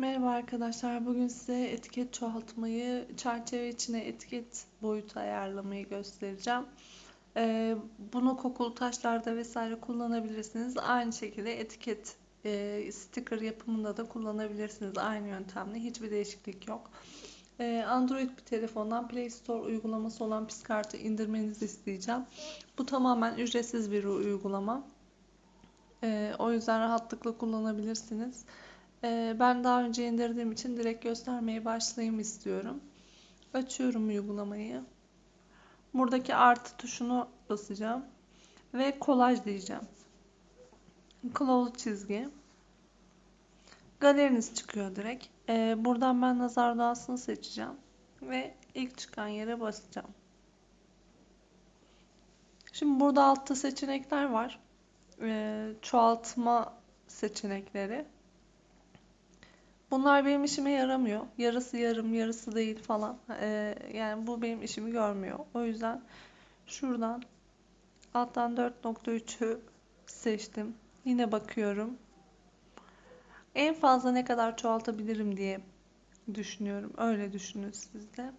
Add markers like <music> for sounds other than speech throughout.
Merhaba arkadaşlar. Bugün size etiket çoğaltmayı, çerçeve içine etiket boyutu ayarlamayı göstereceğim. Ee, bunu kokulu taşlarda vesaire kullanabilirsiniz. Aynı şekilde etiket e, sticker yapımında da kullanabilirsiniz. Aynı yöntemle. Hiçbir değişiklik yok. Ee, Android bir telefondan Play Store uygulaması olan Piskart'ı indirmenizi isteyeceğim. Bu tamamen ücretsiz bir uygulama. Ee, o yüzden rahatlıkla kullanabilirsiniz. Ee, ben daha önce indirdiğim için direkt göstermeye başlayayım istiyorum. Açıyorum uygulamayı. Buradaki artı tuşunu basacağım. Ve kolaj diyeceğim. Close çizgi. Galeriniz çıkıyor direkt. Ee, buradan ben nazar doğasını seçeceğim. Ve ilk çıkan yere basacağım. Şimdi burada altta seçenekler var. Ee, çoğaltma seçenekleri. Bunlar benim işime yaramıyor. Yarısı yarım, yarısı değil falan. Ee, yani bu benim işimi görmüyor. O yüzden şuradan alttan 4.3'ü seçtim. Yine bakıyorum. En fazla ne kadar çoğaltabilirim diye düşünüyorum. Öyle düşünün siz de.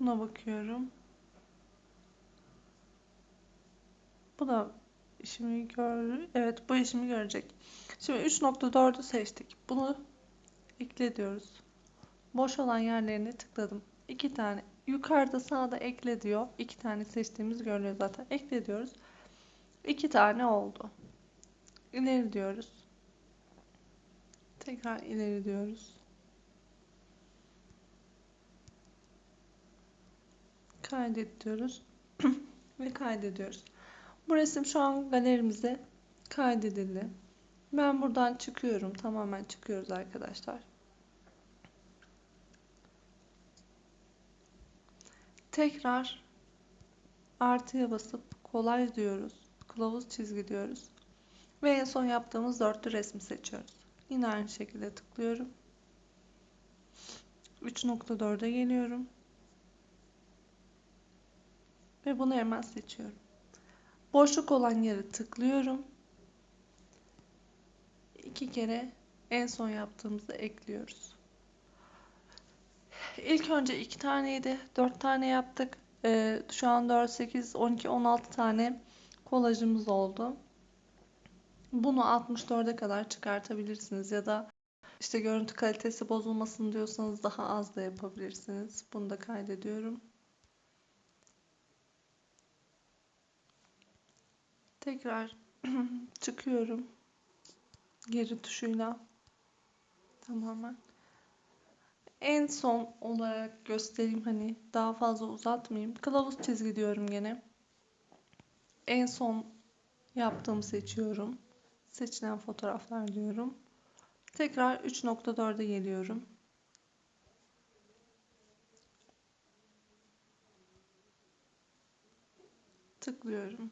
Buna bakıyorum. Bu da işimi gör. Evet bu işimi görecek. Şimdi 3.4'ü seçtik. Bunu ekle diyoruz. Boş olan yerlerine tıkladım. İki tane. Yukarıda sağda ekle diyor. İki tane seçtiğimiz görünüyor zaten. Ekle diyoruz. İki tane oldu. İleri diyoruz. Tekrar ileri diyoruz. Kaydet diyoruz. <clears throat> Ve kaydediyoruz. Bu resim şu an galerimize kaydedildi. Ben buradan çıkıyorum. Tamamen çıkıyoruz arkadaşlar. Tekrar artıya basıp kolay diyoruz. Kılavuz çizgi diyoruz. Ve en son yaptığımız dörtlü resmi seçiyoruz. Yine aynı şekilde tıklıyorum. 3.4'e geliyorum. Ve bunu hemen seçiyorum. Boşluk olan yere tıklıyorum iki kere en son yaptığımızı ekliyoruz. İlk önce iki taneydi. Dört tane yaptık. Ee, şu an 4, 8, 12, 16 tane kolajımız oldu. Bunu 64'e kadar çıkartabilirsiniz ya da işte görüntü kalitesi bozulmasın diyorsanız daha az da yapabilirsiniz. Bunu da kaydediyorum. Tekrar <clears throat> çıkıyorum geri tuşuyla tamamen. En son olarak göstereyim hani daha fazla uzatmayayım. Kılavuz çizgi diyorum gene. En son yaptığımı seçiyorum. Seçilen fotoğraflar diyorum. Tekrar 3.4'e geliyorum. Tıklıyorum.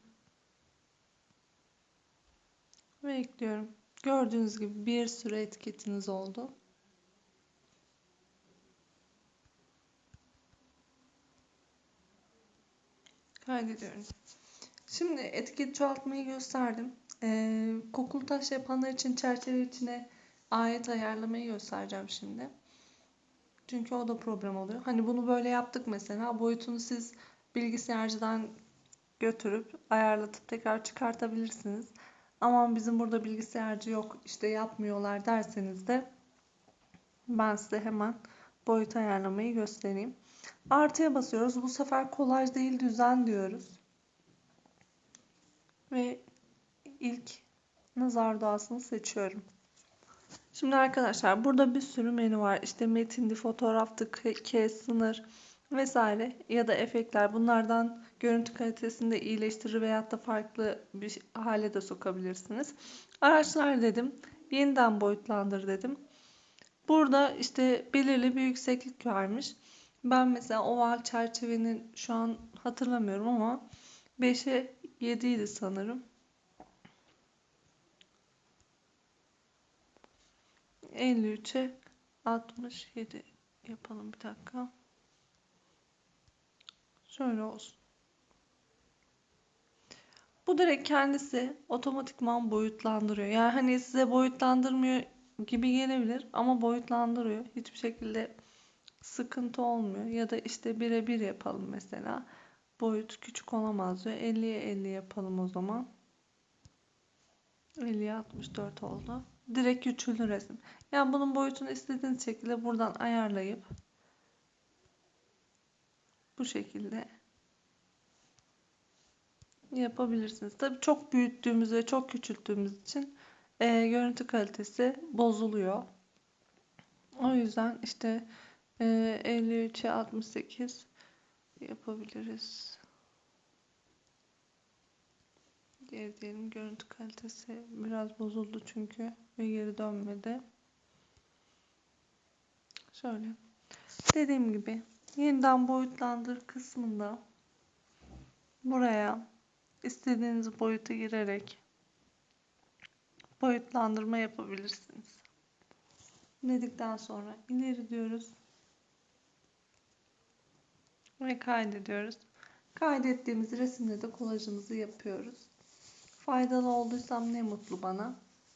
Ve ekliyorum. Gördüğünüz gibi bir sürü etiketiniz oldu. Kaydediyorum. Şimdi etiket çoğaltmayı gösterdim. Ee, kokulu taş yapanlar için çerçeve içine ayet ayarlamayı göstereceğim şimdi. Çünkü o da problem oluyor. Hani bunu böyle yaptık mesela. Boyutunu siz bilgisayarcıdan götürüp ayarlatıp tekrar çıkartabilirsiniz aman bizim burada bilgisayarcı yok işte yapmıyorlar derseniz de ben size hemen boyut ayarlamayı göstereyim. Artıya basıyoruz. Bu sefer kolaj değil düzen diyoruz. Ve ilk nazar doğasını seçiyorum. Şimdi arkadaşlar burada bir sürü menü var. İşte metindi, fotoğraftı, kes, sınır vesaire ya da efektler bunlardan görüntü kalitesini de iyileştirir veyahut da farklı bir hale de sokabilirsiniz. Araçlar dedim. Yeniden boyutlandır dedim. Burada işte belirli bir yükseklik vermiş. Ben mesela oval çerçevenin şu an hatırlamıyorum ama 5'e 7 idi sanırım. 53'e 67 yapalım bir dakika. Şöyle olsun. Bu direkt kendisi otomatikman boyutlandırıyor. Yani hani size boyutlandırmıyor gibi gelebilir ama boyutlandırıyor. Hiçbir şekilde sıkıntı olmuyor. Ya da işte birebir yapalım mesela. Boyut küçük olamaz diyor. 50'ye 50 yapalım o zaman. 50'ye 64 oldu. Direkt küçüldü resim. Yani bunun boyutunu istediğiniz şekilde buradan ayarlayıp bu şekilde yapabilirsiniz. Tabii çok büyüttüğümüz ve çok küçülttüğümüz için e, görüntü kalitesi bozuluyor. O yüzden işte e, 53'e 68 yapabiliriz. Diğer diyelim görüntü kalitesi biraz bozuldu çünkü ve geri dönmedi. Şöyle. Dediğim gibi yeniden boyutlandır kısmında buraya istediğiniz boyuta girerek boyutlandırma yapabilirsiniz. Dedikten sonra ileri diyoruz ve kaydediyoruz. Kaydettiğimiz resimle de kolajımızı yapıyoruz. Faydalı olduysam ne mutlu bana.